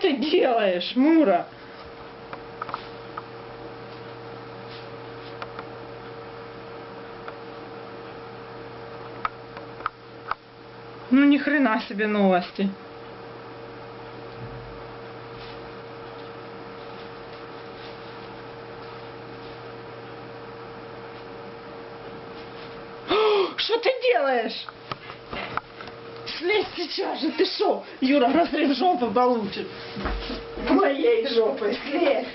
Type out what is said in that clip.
Ты делаешь, Мура? Ну ни хрена себе новости. Что ты делаешь? Слезь сейчас же, ты шо? Юра, разрыв жопы получит. Моей жопой, слезь.